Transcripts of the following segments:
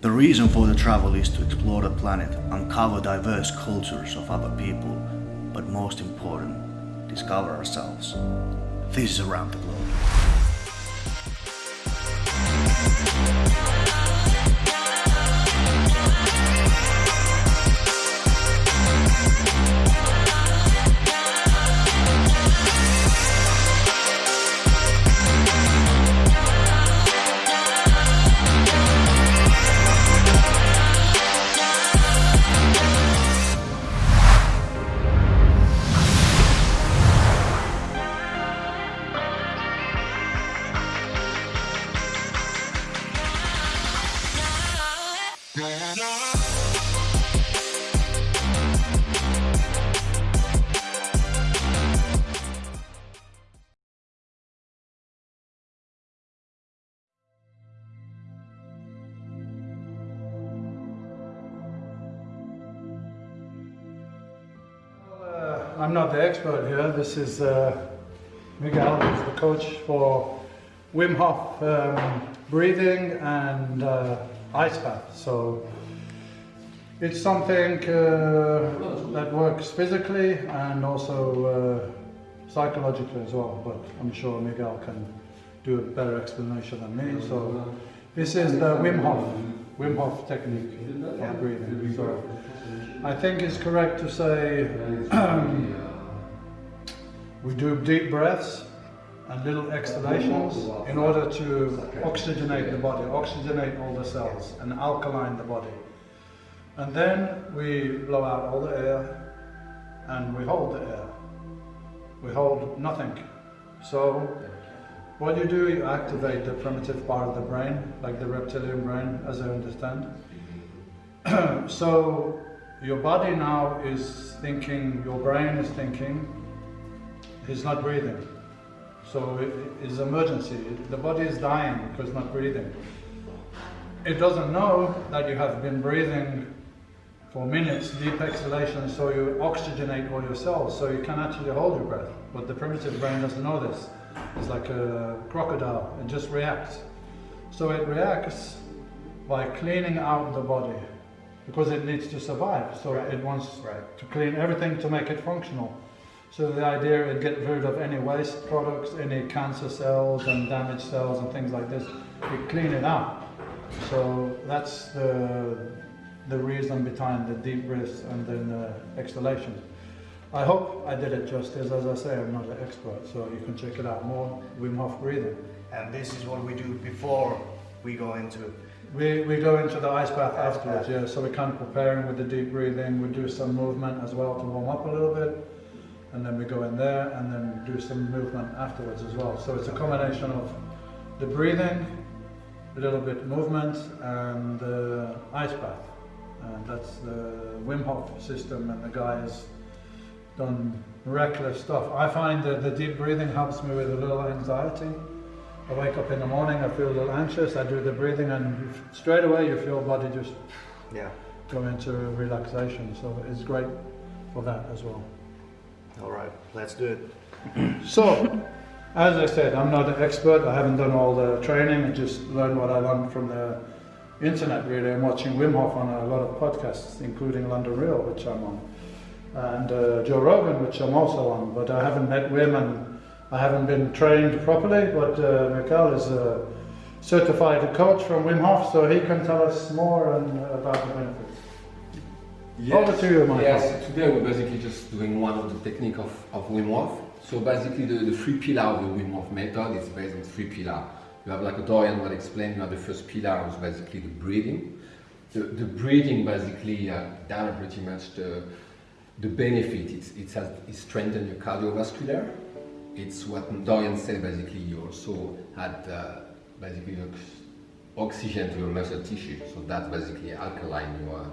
The reason for the travel is to explore the planet, uncover diverse cultures of other people, but most important, discover ourselves. This is Around the Globe. I'm not the expert here. This is uh, Miguel, who's the coach for Wim Hof um, breathing and uh, ice bath. So it's something uh, that works physically and also uh, psychologically as well. But I'm sure Miguel can do a better explanation than me. So this is the Wim Hof, Wim Hof technique of breathing. So I think it's correct to say we do deep breaths and little exhalations in order to oxygenate the body, oxygenate all the cells and alkaline the body. And then we blow out all the air and we hold the air. We hold nothing. So what you do, you activate the primitive part of the brain, like the reptilian brain, as I understand. so your body now is thinking, your brain is thinking, he's not breathing. So it is emergency. The body is dying because not breathing. It doesn't know that you have been breathing for minutes, deep exhalation, so you oxygenate all your cells, so you can actually hold your breath. But the primitive brain doesn't know this. It's like a crocodile, it just reacts. So it reacts by cleaning out the body because it needs to survive. So right. it wants right. to clean everything to make it functional. So the idea is get rid of any waste products, any cancer cells and damaged cells and things like this. You clean it out. So that's the the reason behind the deep breaths and then the exhalations. I hope I did it justice. As I say, I'm not an expert, so you can check it out more. Wim Hof breathing. And this is what we do before we go into we, we go into the ice bath afterwards, yeah. So we're kind of preparing with the deep breathing. We do some movement as well to warm up a little bit. And then we go in there and then do some movement afterwards as well. So it's a combination of the breathing, a little bit of movement and the ice bath. And that's the Wim Hof system and the guy has done miraculous stuff. I find that the deep breathing helps me with a little anxiety. I wake up in the morning, I feel a little anxious, I do the breathing and straight away you feel body just yeah. go into relaxation. So it's great for that as well. All right, let's do it. so, as I said, I'm not an expert. I haven't done all the training. I just learned what I learned from the internet really and watching Wim Hof on a lot of podcasts, including London Real, which I'm on, and uh, Joe Rogan, which I'm also on. But I haven't met Wim and I haven't been trained properly, but uh, is a certified coach from Wim Hof, so he can tell us more and, uh, about the benefits. Yes. Over to you, Michael. Yes, today we're basically just doing one of the technique of, of Wim Hof. So basically the, the three pillar of the Wim Hof method is based on three pillar. You have like a Dorian will explain, you have the first pillar is basically the breathing. The, the breathing basically uh, down pretty much the, the benefit, it's, it's, it's strengthen your cardiovascular, it's what Dorian said basically you also had uh, basically oxygen to your muscle tissue so that's basically alkaline your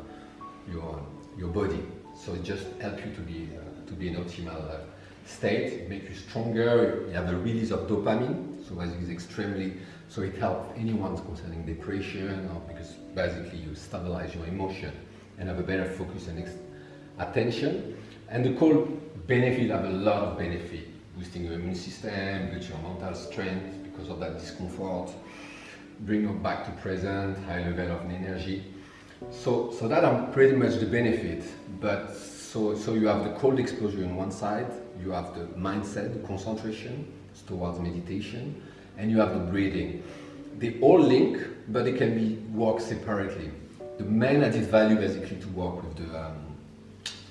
your your body so it just helps you to be uh, to be in optimal uh, state it makes you stronger you have a release of dopamine so basically it's extremely so it helps anyone concerning depression or because basically you stabilize your emotion and have a better focus and attention and the core benefit have a lot of benefit boosting your immune system, boost your mental strength because of that discomfort. bring you back to present, high level of energy. So, so that are pretty much the benefit. But so, so you have the cold exposure on one side, you have the mindset, the concentration towards meditation, and you have the breathing. They all link, but they can be worked separately. The main added value basically to work with the um,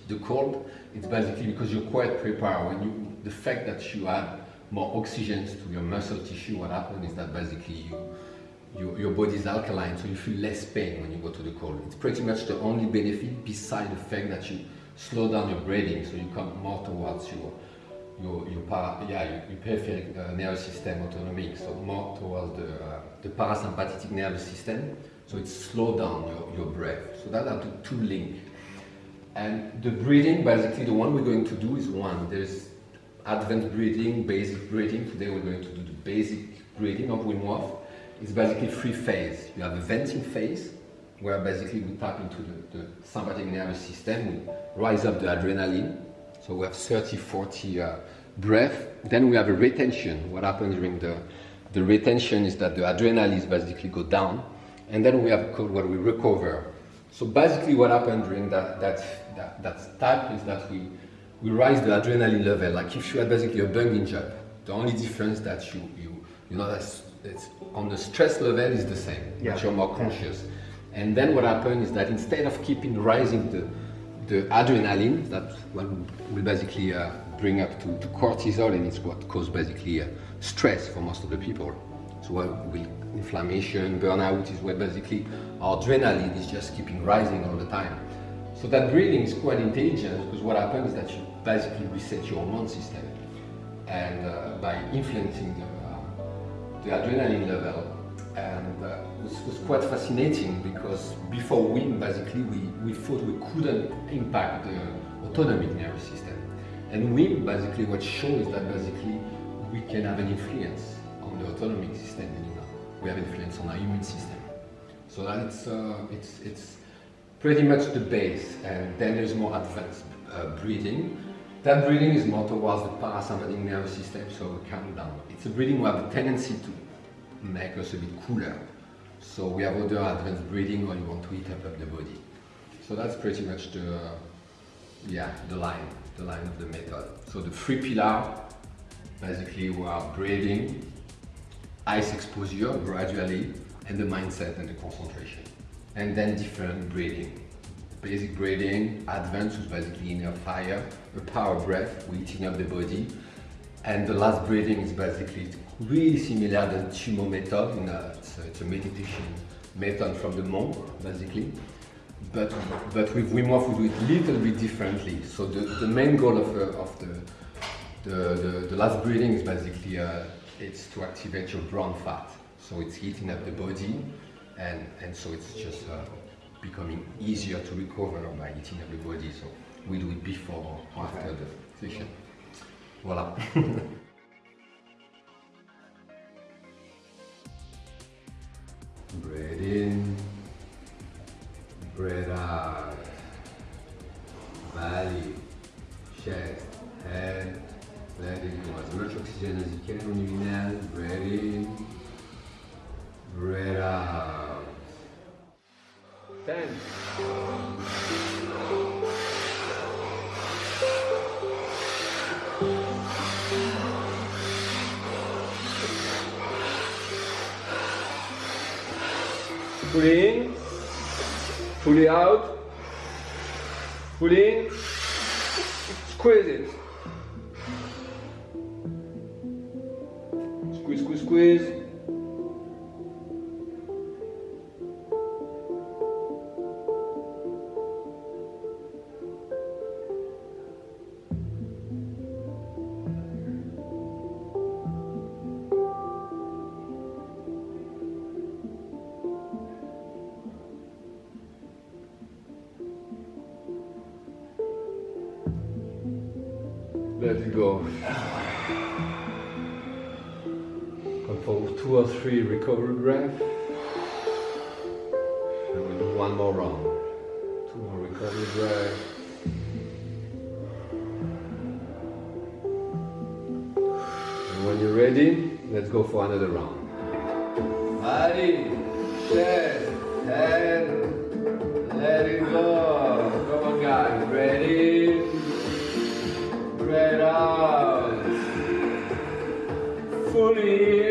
the cold, it's basically because you're quite prepared. When you, the fact that you add more oxygen to your muscle tissue, what happens is that basically you, you, your body is alkaline, so you feel less pain when you go to the cold. It's pretty much the only benefit beside the fact that you slow down your breathing, so you come more towards your your, your, para, yeah, your, your peripheral uh, nervous system autonomic, so more towards the, uh, the parasympathetic nervous system, so it slow down your, your breath. So that are the two links. And the breathing, basically the one we're going to do is one. There's advanced breathing, basic breathing. Today we're going to do the basic breathing of Wim Hof. It's basically three phases. You have a venting phase, where basically we tap into the, the sympathetic nervous system, we rise up the adrenaline. So we have 30, 40 uh, breath. Then we have a retention. What happens during the, the retention is that the adrenaline is basically go down. And then we have what we recover. So basically what happened during that, that that, that type is that we, we rise the adrenaline level. Like if you had basically a bungee jump, the only difference that you, you, you know, that's, it's on the stress level is the same, yeah. but you're more conscious. And then what happens is that instead of keeping rising the, the adrenaline, that one will basically uh, bring up to, to, cortisol, and it's what causes basically uh, stress for most of the people. So what we, inflammation, burnout is where basically our adrenaline is just keeping rising all the time. So that breathing is quite intelligent because what happens is that you basically reset your hormone system and uh, by influencing the, the adrenaline level. And uh, it was, was, quite fascinating because before Wim basically we, we thought we couldn't impact the autonomic nervous system. And Wim basically what shows that basically we can have an influence on the autonomic system we have influence on our immune system. So that it's, uh, it's, it's pretty much the base. And then there's more advanced uh, breathing. That breathing is more towards the parasympathetic nervous system, so we calm down. It's a breathing we have a tendency to make us a bit cooler. So we have other advanced breathing when you want to heat up, up the body. So that's pretty much the, yeah, the line, the line of the method. So the three pillar, basically we are breathing, ice exposure gradually, and the mindset and the concentration and then different breathing. Basic breathing, advanced is basically inner fire, a power breath, we're heating up the body. And the last breathing is basically really similar to the Tummo method, in a, it's, a, it's, a, meditation method from the monk, basically. But, but with Wim Hof we do it a little bit differently. So the, the main goal of, uh, of the, the, the, the, last breathing is basically uh, it's to activate your brown fat. So it's heating up the body, and, and so it's just uh, becoming easier to recover by heating up the body. So we do it before or after the session. Voila. breathe fully out, fully in, squeeze it. Squeeze, squeeze, squeeze. Body, chest, and let it go. Come on, guys. Ready? Breath out. Fully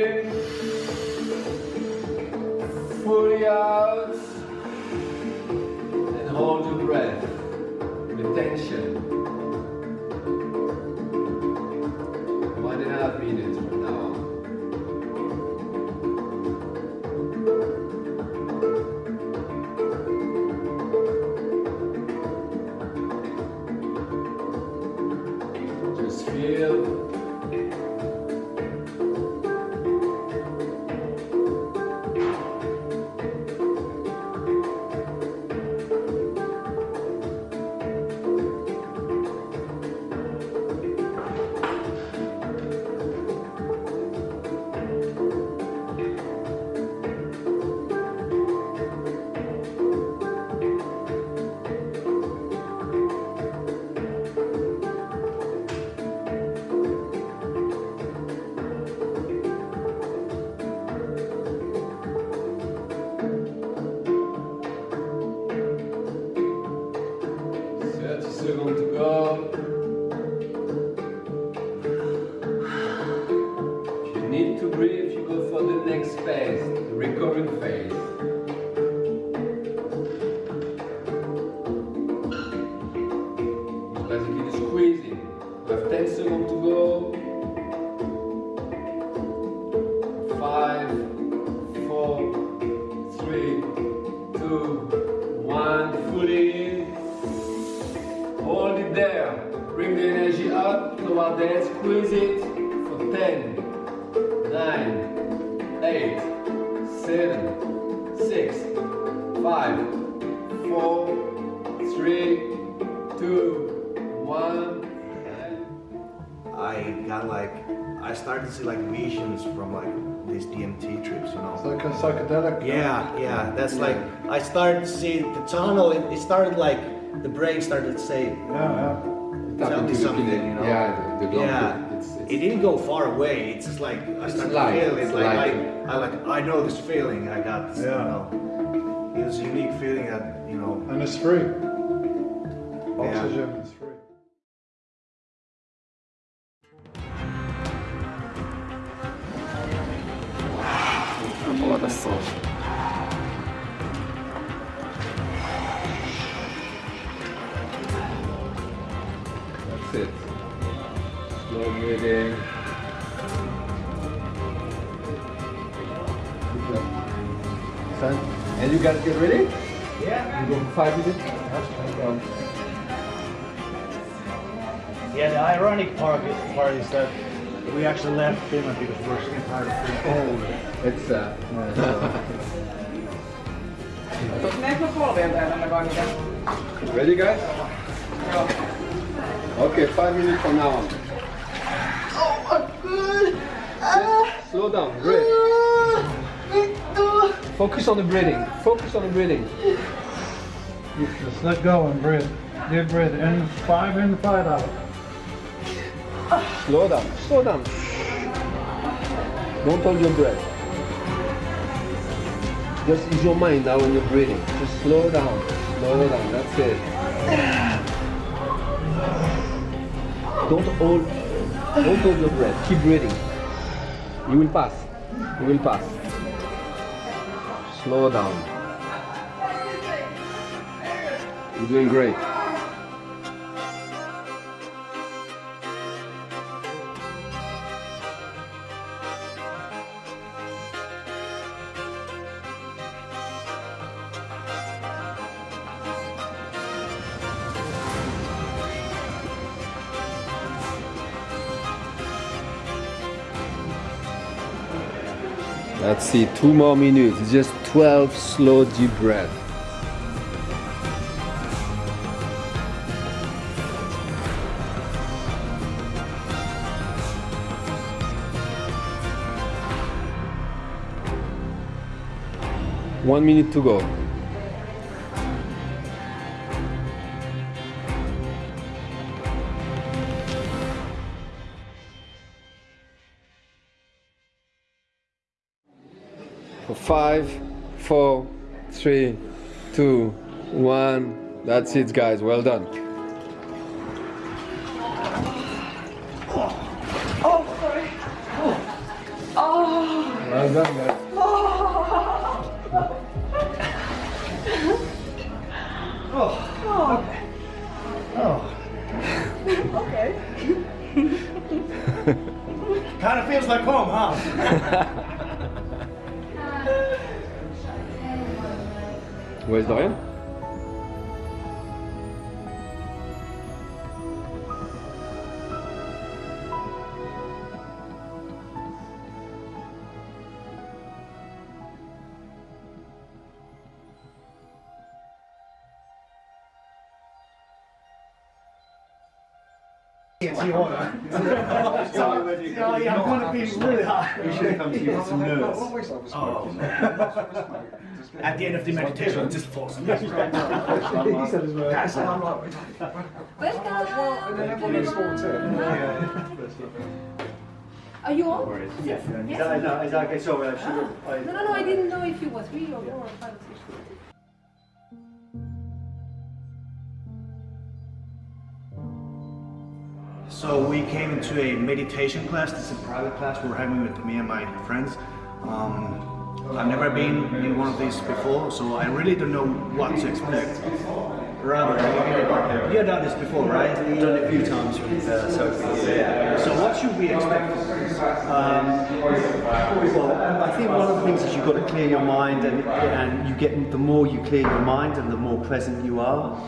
To see like visions from like these DMT trips, you It's know. like a psychedelic. Yeah, yeah, that's like, I started to see the tunnel, it, it started like, the brain started to say, Yeah, Tap Tell me the something, you know? Yeah, the, the yeah, it's, it's, it didn't go far away, it's just like, I It's started light, to feel it, it's like, light. I, I like, I know this feeling I got, this, you Yeah. know. It was a unique feeling that, you know. And it's free. Oxygen is That's it. Slow breathing. Son, and you guys get ready? Yeah. You go for five minutes? Um, Yeah, the ironic part, part is that we actually left Finland because we're so tired of being cold. it's uh, Näetkö polvien tänne kaikille? ready guys? Joo. Okay, five minutes from now on. Just slow down, breathe. Focus on the breathing. Focus on the breathing. Just let go and breathe. Deep breath in, five in, five out. Slow down. Slow down. Don't hold your breath. Just use your mind now when you're breathing. Just slow down. Slow down. That's it. Don't hold. Don't hold your breath. Keep breathing. You will pass. You will pass. Slow down. You're doing great. See, two more minutes. Just 12 slow deep breaths. One minute to go. Five, four, three, two, one. That's it, guys. Well done. Oh, sorry. Oh. Well done, guys. Okay. Kind of feels like home, huh? Where's Dorian? I'm hot. We should have come to you with some nerves. At the end of the meditation, just for some Are you on? Is that, no, is that okay? Sorry, I should have. Ah. I- No, no, no, I didn't know if you were three or four or five or six. So we came to a meditation class. This is a private class we were having with me and my friends. Um, I've never been in one of these before, so I really don't know what to expect. Robert, you've done this before, right? I've done it a few times uh, Sophie. So what should we expect? Um, well, I think one of the things is you've got to clear your mind, and, and you get the more you clear your mind, and the more present you are,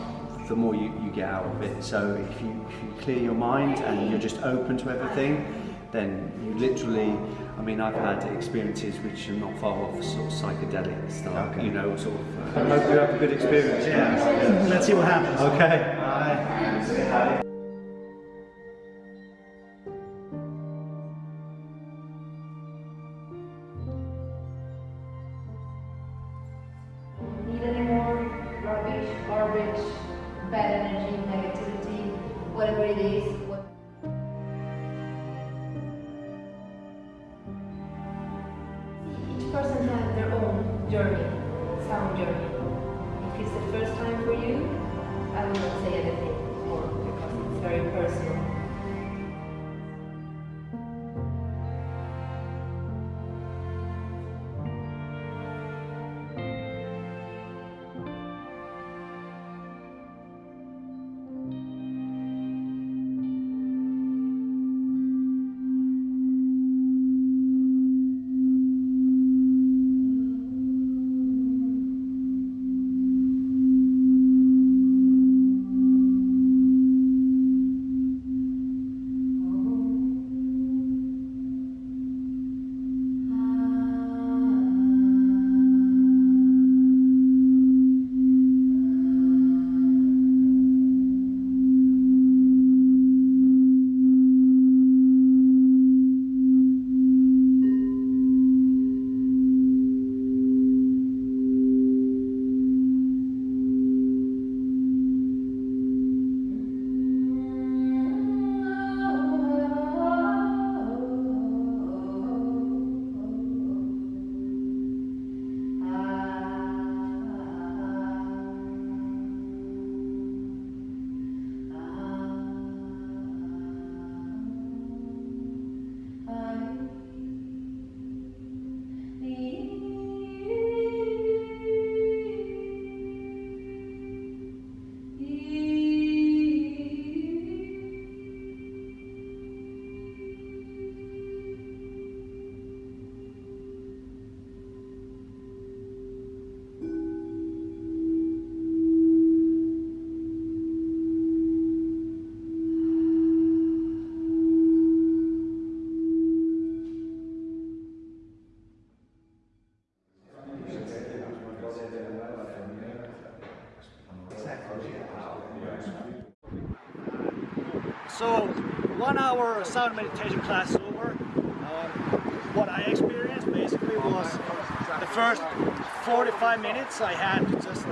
the more you, you get out of it. So if you, if you clear your mind and you're just open to everything, then you literally. I mean, I've had experiences which are not far off sort of psychedelic stuff. You know, sort of. Uh, I hope you have a good experience. Yeah, let's see what happens. Okay. Need hour sound meditation class over. Um, what I experienced basically was the first 45 minutes I had to just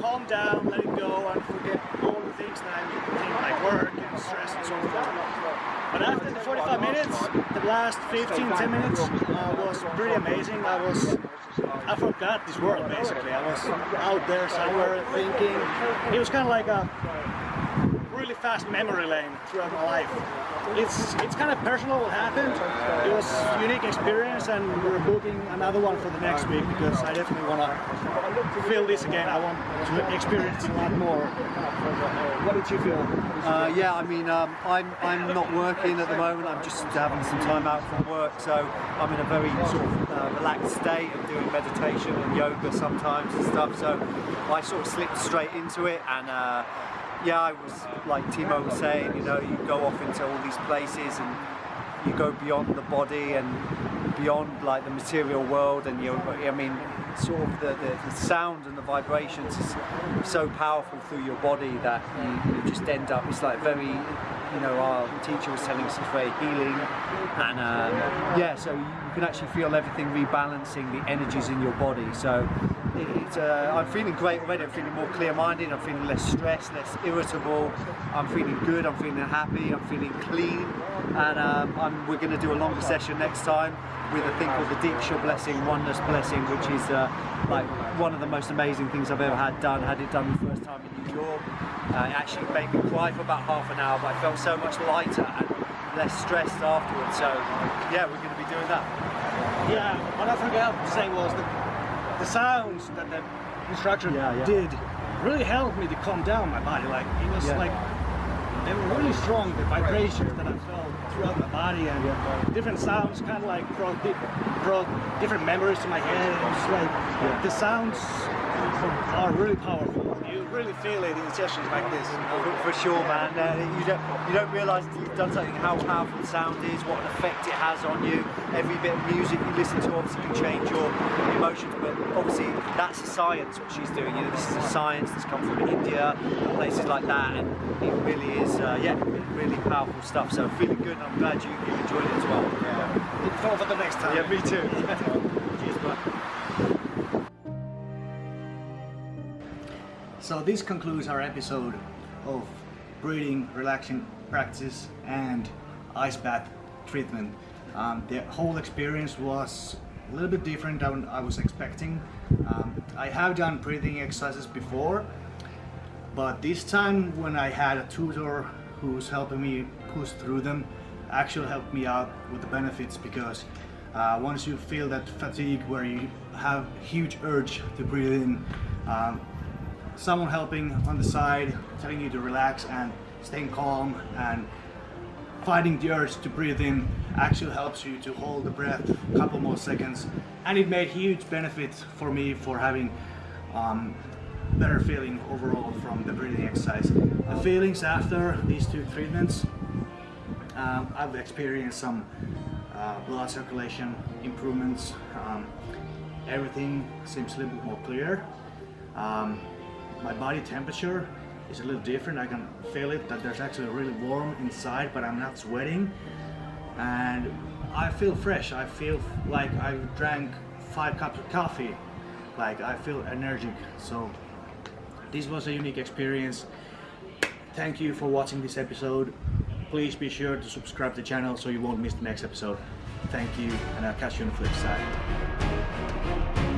calm down, let it go, and forget all the things that I think like work and stress and so forth. But after the 45 minutes, the last 15, 10 minutes uh, was pretty amazing. I was, I forgot this world basically. I was out there somewhere thinking. It was kind of like a fast memory lane throughout my life. It's it's kind of personal what happened. It was a unique experience and we're booking another one for the next week because I definitely want to feel this again. I want to experience a lot more. What did you feel? Uh, yeah, I mean, um, I'm, I'm not working at the moment. I'm just having some time out from work, so I'm in a very sort of uh, relaxed state. I'm doing meditation and yoga sometimes and stuff. So I sort of slipped straight into it, and uh, yeah, I was like Timo was saying, you know, you go off into all these places and you go beyond the body and beyond like the material world and you I mean sort of the, the, the sound and the vibrations is so powerful through your body that you, you just end up it's like very you know our teacher was telling us it's very healing and um, yeah so you, can actually feel everything rebalancing the energies in your body. So uh, I'm feeling great already I'm feeling more clear-minded I'm feeling less stressed less irritable I'm feeling good I'm feeling happy I'm feeling clean and um, we're going to do a longer session next time with a thing called the Deeksha Blessing, Oneness Blessing, which is uh, like one of the most amazing things I've ever had done. Had it done the first time in New York. Uh, it actually made me cry for about half an hour, but I felt so much lighter and less stressed afterwards. So yeah, we're going to be doing that. Yeah, what I forgot to say was that the sounds that the instructor Yeah, yeah. did really helped me to calm down my body. Like it was Yeah. like they were really strong. The vibrations that I felt throughout my body and different sounds kind of like brought brought different memories to my head. It was like the sounds are really powerful. Really feel it in sessions like this. you know? For, for sure, man. Uh, you don't you don't realise you've done something how powerful the sound is, what an effect it has on you. Every bit of music you listen to obviously can change your emotions, but obviously that's a science what she's doing. You know, this is a science that's come from India, and places like that, and it really is, uh, yeah, really powerful stuff. So feeling good, and I'm glad you, you enjoyed it as well. Yeah, Look forward for the next time. Yeah, me too. Cheers, bud. So this concludes our episode of breathing, relaxing practice and ice bath treatment. Um, the whole experience was a little bit different than I was expecting. Um, I have done breathing exercises before, but this time when I had a tutor who's helping me push through them, actually helped me out with the benefits because uh, once you feel that fatigue where you have huge urge to breathe in, um, someone helping on the side, telling you to relax and staying calm and fighting the urge to breathe in actually helps you to hold the breath a couple more seconds and it made huge benefits for me for having um, better feeling overall from the breathing exercise. The feelings after these two treatments, um, I've experienced some uh, blood circulation improvements. Um, everything seems a little bit more clear. Um, my body temperature is a little different. I can feel it that there's actually really warm inside, but I'm not sweating. And I feel fresh. I feel like I drank five cups of coffee. Like I feel energetic. So this was a unique experience. Thank you for watching this episode. Please be sure to subscribe to the channel so you won't miss the next episode. Thank you, and I'll catch you on the flip side.